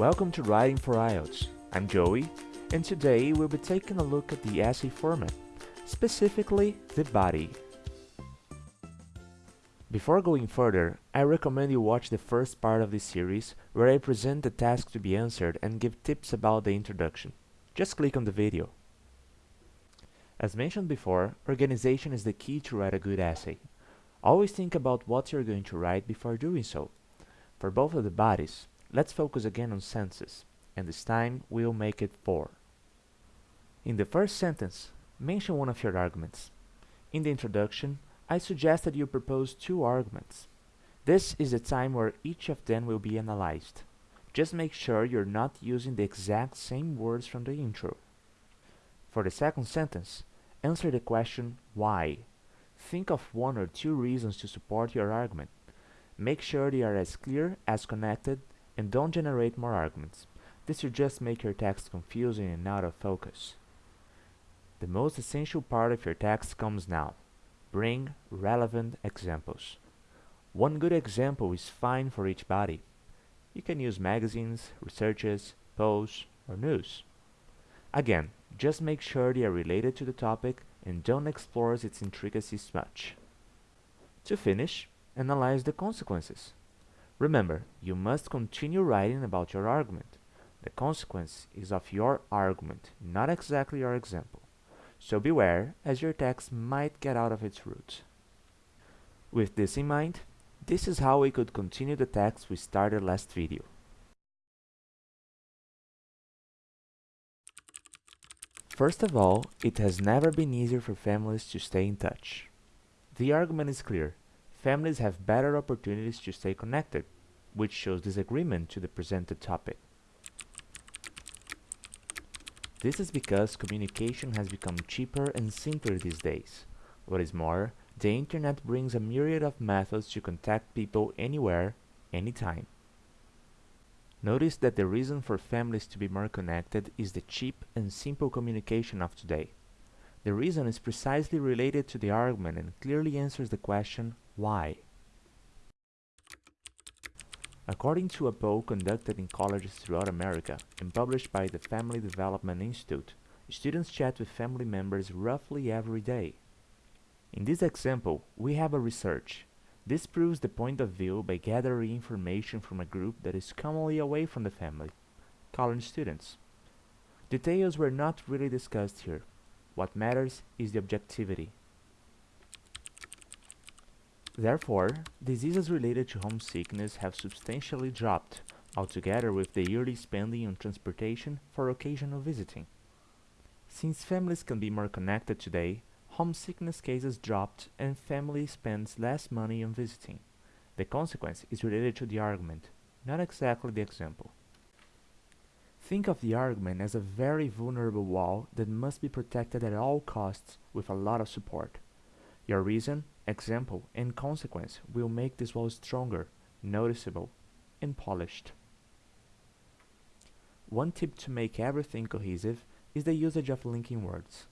Welcome to Writing for IELTS. I'm Joey, and today we'll be taking a look at the essay format, specifically the body. Before going further, I recommend you watch the first part of this series where I present the task to be answered and give tips about the introduction. Just click on the video. As mentioned before, organization is the key to write a good essay. Always think about what you're going to write before doing so. For both of the bodies, let's focus again on senses, and this time we'll make it four. In the first sentence, mention one of your arguments. In the introduction, I suggested you propose two arguments. This is the time where each of them will be analyzed. Just make sure you're not using the exact same words from the intro. For the second sentence, answer the question why Think of one or two reasons to support your argument. Make sure they are as clear as connected and don't generate more arguments. This will just make your text confusing and out of focus. The most essential part of your text comes now. Bring relevant examples. One good example is fine for each body. You can use magazines, researches, polls, or news. Again, just make sure they are related to the topic and don't explore its intricacies much. To finish, analyze the consequences. Remember, you must continue writing about your argument. The consequence is of your argument, not exactly your example. So beware, as your text might get out of its roots. With this in mind, this is how we could continue the text we started last video. First of all, it has never been easier for families to stay in touch. The argument is clear. Families have better opportunities to stay connected, which shows disagreement to the presented topic. This is because communication has become cheaper and simpler these days. What is more, the internet brings a myriad of methods to contact people anywhere, anytime. Notice that the reason for families to be more connected is the cheap and simple communication of today. The reason is precisely related to the argument and clearly answers the question, why? According to a poll conducted in colleges throughout America and published by the Family Development Institute, students chat with family members roughly every day. In this example, we have a research this proves the point of view by gathering information from a group that is commonly away from the family, college students. Details were not really discussed here. What matters is the objectivity. Therefore, diseases related to homesickness have substantially dropped, altogether with the yearly spending on transportation for occasional visiting. Since families can be more connected today, homesickness cases dropped and family spends less money on visiting. The consequence is related to the argument, not exactly the example. Think of the argument as a very vulnerable wall that must be protected at all costs with a lot of support. Your reason, example, and consequence will make this wall stronger, noticeable, and polished. One tip to make everything cohesive is the usage of linking words.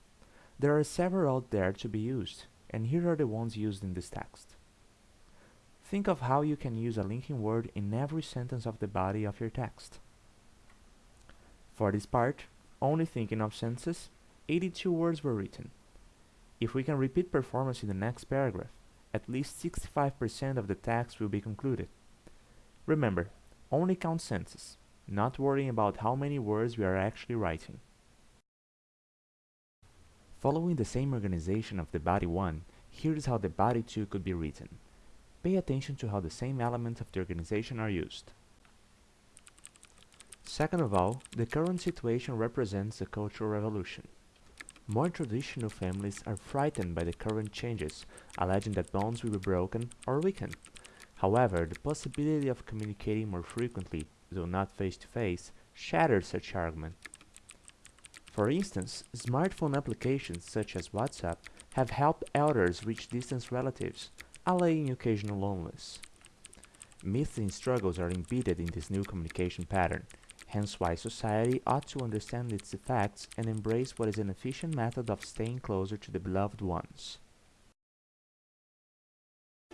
There are several out there to be used, and here are the ones used in this text. Think of how you can use a linking word in every sentence of the body of your text. For this part, only thinking of sentences, 82 words were written. If we can repeat performance in the next paragraph, at least 65% of the text will be concluded. Remember, only count sentences, not worrying about how many words we are actually writing. Following the same organization of the body 1, here is how the body 2 could be written. Pay attention to how the same elements of the organization are used. Second of all, the current situation represents a cultural revolution. More traditional families are frightened by the current changes, alleging that bonds will be broken or weakened. However, the possibility of communicating more frequently, though not face-to-face, -face, shatters such argument for instance, smartphone applications such as WhatsApp have helped elders reach distant relatives, allaying occasional loneliness. Myths and struggles are embedded in this new communication pattern, Hence why society ought to understand its effects and embrace what is an efficient method of staying closer to the beloved ones.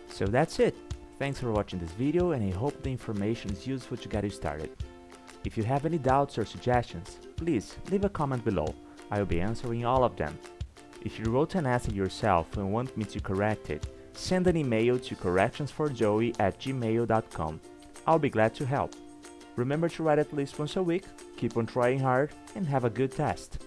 So that's it! Thanks for watching this video and I hope the information is useful to get you started. If you have any doubts or suggestions, please leave a comment below, I will be answering all of them. If you wrote an essay yourself and want me to correct it, send an email to correctionsforjoey at gmail.com. I'll be glad to help. Remember to write at least once a week, keep on trying hard, and have a good test.